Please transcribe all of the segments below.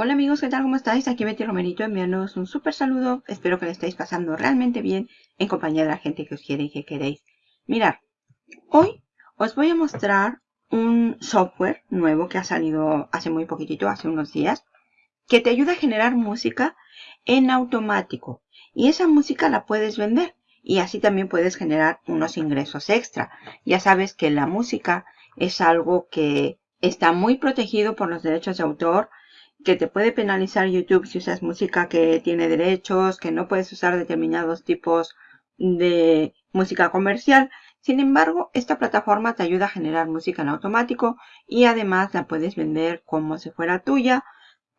Hola amigos, ¿qué tal? ¿Cómo estáis? Aquí Betty Romerito enviándoos un súper saludo. Espero que le estéis pasando realmente bien en compañía de la gente que os quiere y que queréis. Mirar, hoy os voy a mostrar un software nuevo que ha salido hace muy poquitito, hace unos días, que te ayuda a generar música en automático. Y esa música la puedes vender y así también puedes generar unos ingresos extra. Ya sabes que la música es algo que está muy protegido por los derechos de autor que te puede penalizar YouTube si usas música que tiene derechos, que no puedes usar determinados tipos de música comercial. Sin embargo, esta plataforma te ayuda a generar música en automático y además la puedes vender como si fuera tuya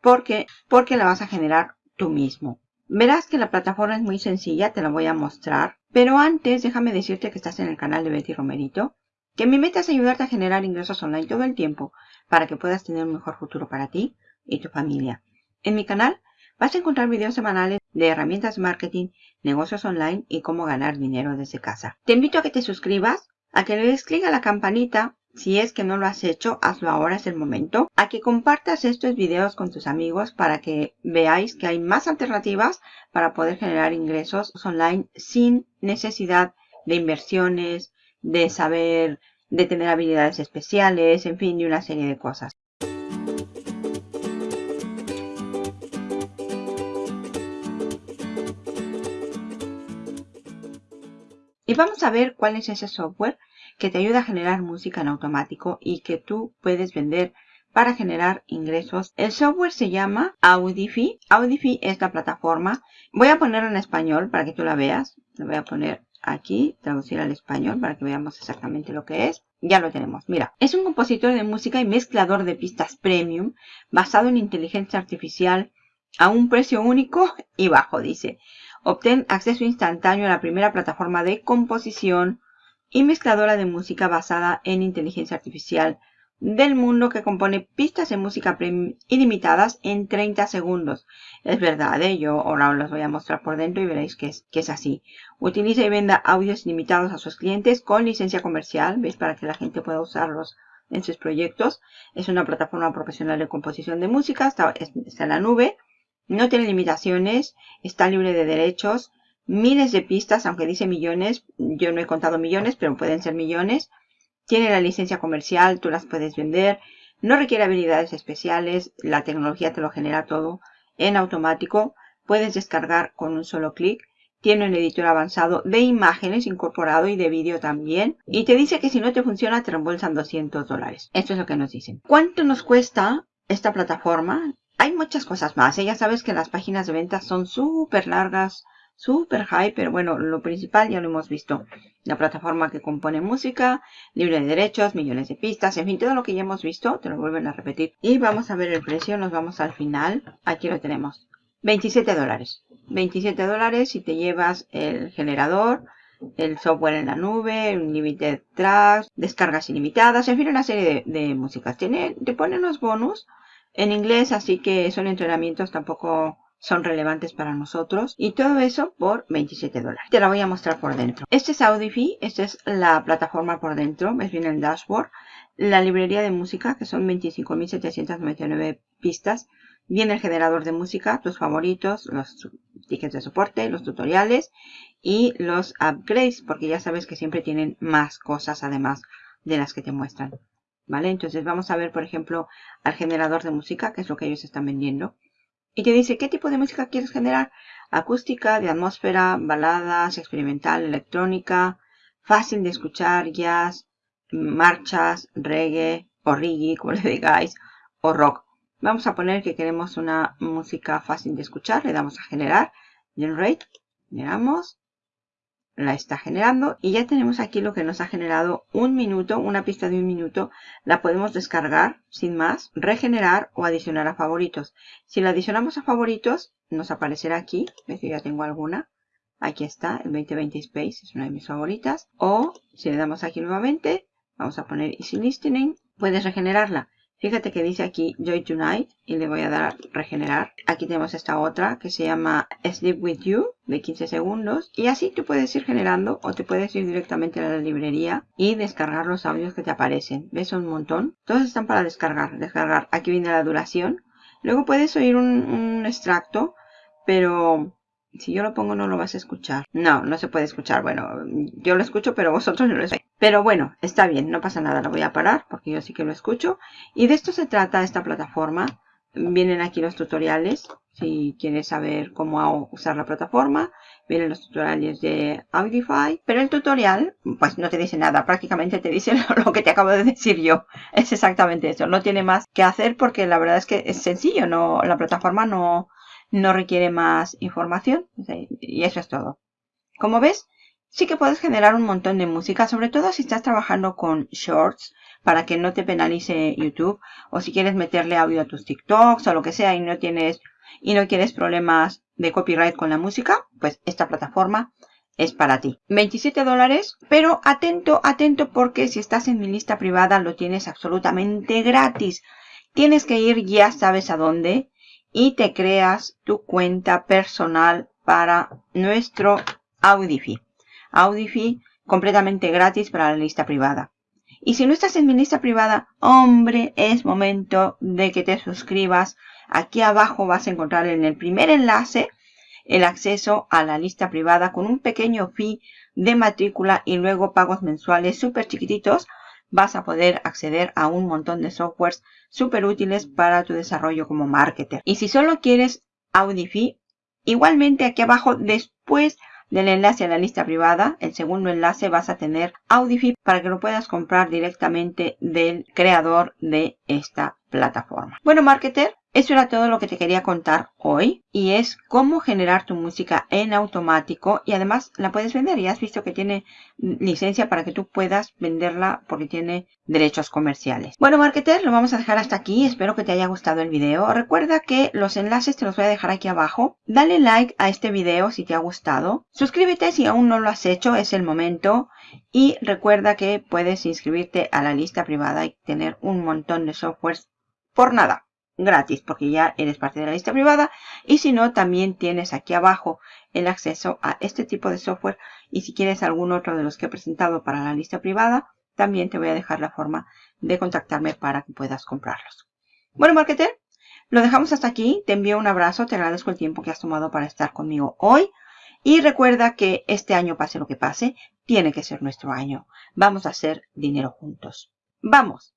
porque, porque la vas a generar tú mismo. Verás que la plataforma es muy sencilla, te la voy a mostrar. Pero antes, déjame decirte que estás en el canal de Betty Romerito, que mi meta es ayudarte a generar ingresos online todo el tiempo para que puedas tener un mejor futuro para ti y tu familia. En mi canal vas a encontrar videos semanales de herramientas marketing, negocios online y cómo ganar dinero desde casa. Te invito a que te suscribas, a que le des clic a la campanita. Si es que no lo has hecho, hazlo ahora, es el momento. A que compartas estos videos con tus amigos para que veáis que hay más alternativas para poder generar ingresos online sin necesidad de inversiones, de saber, de tener habilidades especiales, en fin, de una serie de cosas. Y vamos a ver cuál es ese software que te ayuda a generar música en automático y que tú puedes vender para generar ingresos. El software se llama Audify. Audify es la plataforma. Voy a ponerlo en español para que tú la veas. Lo voy a poner aquí, traducir al español para que veamos exactamente lo que es. Ya lo tenemos. Mira, es un compositor de música y mezclador de pistas premium basado en inteligencia artificial a un precio único y bajo, dice. Obtén acceso instantáneo a la primera plataforma de composición y mezcladora de música basada en inteligencia artificial del mundo que compone pistas de música ilimitadas en 30 segundos. Es verdad, ¿eh? yo ahora os las voy a mostrar por dentro y veréis que es, así. Utiliza y venda audios ilimitados a sus clientes con licencia comercial, ¿veis? Para que la gente pueda usarlos en sus proyectos. Es una plataforma profesional de composición de música, está en la nube. No tiene limitaciones, está libre de derechos, miles de pistas, aunque dice millones, yo no he contado millones, pero pueden ser millones. Tiene la licencia comercial, tú las puedes vender. No requiere habilidades especiales, la tecnología te lo genera todo en automático. Puedes descargar con un solo clic. Tiene un editor avanzado de imágenes incorporado y de vídeo también. Y te dice que si no te funciona te reembolsan 200 dólares. Esto es lo que nos dicen. ¿Cuánto nos cuesta esta plataforma? Hay muchas cosas más. ¿eh? Ya sabes que las páginas de ventas son súper largas, súper high, pero bueno, lo principal ya lo hemos visto. La plataforma que compone música, libre de derechos, millones de pistas, en fin, todo lo que ya hemos visto, te lo vuelven a repetir. Y vamos a ver el precio, nos vamos al final. Aquí lo tenemos. 27 dólares. 27 dólares si te llevas el generador, el software en la nube, limited tracks, descargas ilimitadas, en fin, una serie de, de músicas. Tiene, te pone unos bonus en inglés, así que son entrenamientos tampoco son relevantes para nosotros. Y todo eso por 27 dólares. Te la voy a mostrar por dentro. Este es Audify, esta es la plataforma por dentro, ves bien el dashboard. La librería de música, que son 25.799 pistas. Viene el generador de música, tus favoritos, los tickets de soporte, los tutoriales y los upgrades, porque ya sabes que siempre tienen más cosas además de las que te muestran. ¿Vale? Entonces vamos a ver, por ejemplo, al generador de música, que es lo que ellos están vendiendo. Y te dice qué tipo de música quieres generar. Acústica, de atmósfera, baladas, experimental, electrónica, fácil de escuchar, jazz, marchas, reggae o reggae, como le digáis, o rock. Vamos a poner que queremos una música fácil de escuchar. Le damos a generar, generate, generamos la está generando y ya tenemos aquí lo que nos ha generado un minuto, una pista de un minuto. La podemos descargar sin más, regenerar o adicionar a favoritos. Si la adicionamos a favoritos, nos aparecerá aquí. Yo ya tengo alguna. Aquí está, el 2020 Space, es una de mis favoritas. O si le damos aquí nuevamente, vamos a poner Easy Listening, puedes regenerarla. Fíjate que dice aquí Joy Tonight y le voy a dar regenerar. Aquí tenemos esta otra que se llama Sleep With You de 15 segundos. Y así tú puedes ir generando o te puedes ir directamente a la librería y descargar los audios que te aparecen. ¿Ves? un montón. Todos están para descargar. Descargar. Aquí viene la duración. Luego puedes oír un, un extracto, pero si yo lo pongo no lo vas a escuchar. No, no se puede escuchar. Bueno, yo lo escucho, pero vosotros no lo escucháis. Pero bueno, está bien, no pasa nada. Lo voy a parar porque yo sí que lo escucho. Y de esto se trata esta plataforma. Vienen aquí los tutoriales. Si quieres saber cómo usar la plataforma, vienen los tutoriales de Audify. Pero el tutorial, pues no te dice nada. Prácticamente te dice lo que te acabo de decir yo. Es exactamente eso. No tiene más que hacer porque la verdad es que es sencillo. No, la plataforma no, no requiere más información y eso es todo. Como ves, sí que puedes generar un montón de música, sobre todo si estás trabajando con shorts para que no te penalice YouTube o si quieres meterle audio a tus TikToks o lo que sea y no tienes y no quieres problemas de copyright con la música, pues esta plataforma es para ti. 27 dólares, pero atento, atento porque si estás en mi lista privada lo tienes absolutamente gratis. Tienes que ir ya sabes a dónde y te creas tu cuenta personal para nuestro Audify. Audify completamente gratis para la lista privada. Y si no estás en mi lista privada, hombre, es momento de que te suscribas. Aquí abajo vas a encontrar en el primer enlace el acceso a la lista privada con un pequeño fee de matrícula y luego pagos mensuales súper chiquititos vas a poder acceder a un montón de softwares súper útiles para tu desarrollo como marketer. Y si solo quieres Audify, igualmente aquí abajo después del enlace a la lista privada, el segundo enlace vas a tener Audify para que lo puedas comprar directamente del creador de esta plataforma. Bueno, marketer, eso era todo lo que te quería contar hoy y es cómo generar tu música en automático y además la puedes vender. Ya has visto que tiene licencia para que tú puedas venderla porque tiene derechos comerciales. Bueno, marketer, lo vamos a dejar hasta aquí. Espero que te haya gustado el video. Recuerda que los enlaces te los voy a dejar aquí abajo. Dale like a este video si te ha gustado. Suscríbete si aún no lo has hecho, es el momento. Y recuerda que puedes inscribirte a la lista privada y tener un montón de softwares por nada gratis porque ya eres parte de la lista privada y si no también tienes aquí abajo el acceso a este tipo de software y si quieres algún otro de los que he presentado para la lista privada también te voy a dejar la forma de contactarme para que puedas comprarlos. Bueno, marketer, lo dejamos hasta aquí. Te envío un abrazo, te agradezco el tiempo que has tomado para estar conmigo hoy. Y recuerda que este año, pase lo que pase, tiene que ser nuestro año. Vamos a hacer dinero juntos. ¡Vamos!